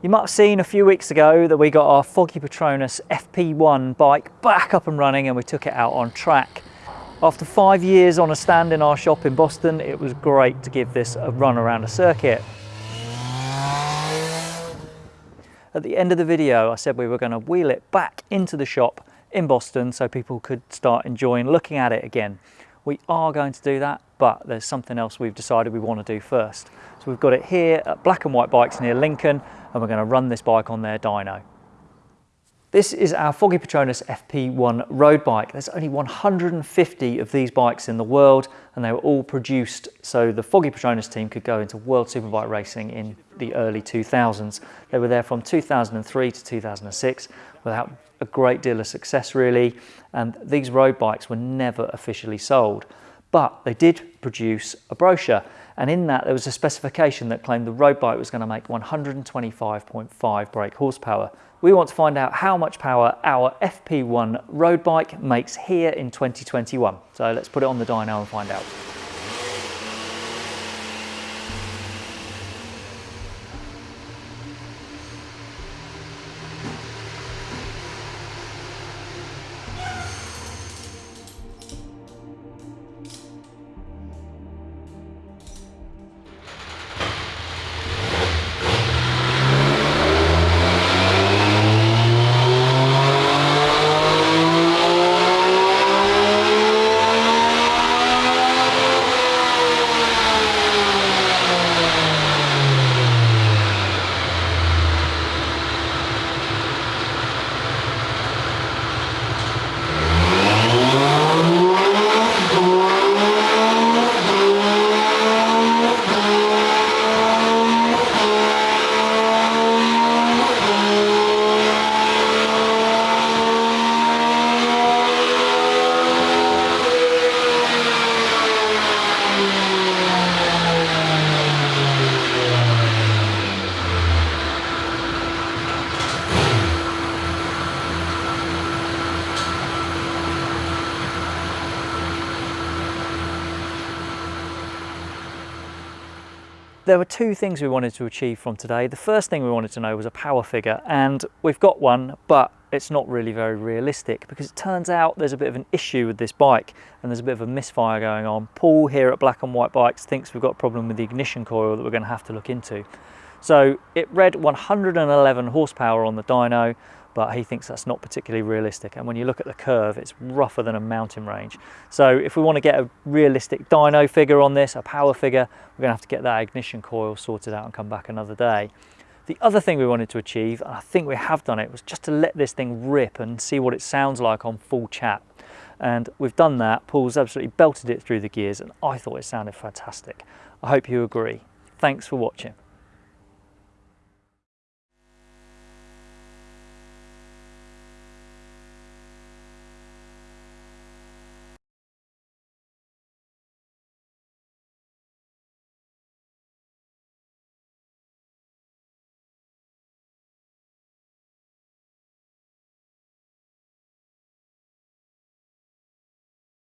You might have seen a few weeks ago that we got our Foggy Petronas FP1 bike back up and running and we took it out on track. After five years on a stand in our shop in Boston, it was great to give this a run around a circuit. At the end of the video, I said we were going to wheel it back into the shop in Boston so people could start enjoying looking at it again. We are going to do that, but there's something else we've decided we want to do first. So we've got it here at Black and White Bikes near Lincoln, and we're going to run this bike on their dyno. This is our Foggy Petronas FP1 road bike. There's only 150 of these bikes in the world and they were all produced so the Foggy Petronas team could go into World Superbike racing in the early 2000s. They were there from 2003 to 2006 without a great deal of success really and these road bikes were never officially sold. But they did produce a brochure and in that there was a specification that claimed the road bike was going to make 125.5 brake horsepower. We want to find out how much power our FP1 road bike makes here in 2021. So let's put it on the dyno and find out. There were two things we wanted to achieve from today. The first thing we wanted to know was a power figure and we've got one, but it's not really very realistic because it turns out there's a bit of an issue with this bike and there's a bit of a misfire going on. Paul here at Black and White Bikes thinks we've got a problem with the ignition coil that we're going to have to look into. So it read 111 horsepower on the dyno, but he thinks that's not particularly realistic. And when you look at the curve, it's rougher than a mountain range. So if we want to get a realistic dyno figure on this, a power figure, we're going to have to get that ignition coil sorted out and come back another day. The other thing we wanted to achieve, and I think we have done it, was just to let this thing rip and see what it sounds like on full chat. And we've done that. Paul's absolutely belted it through the gears and I thought it sounded fantastic. I hope you agree. Thanks for watching.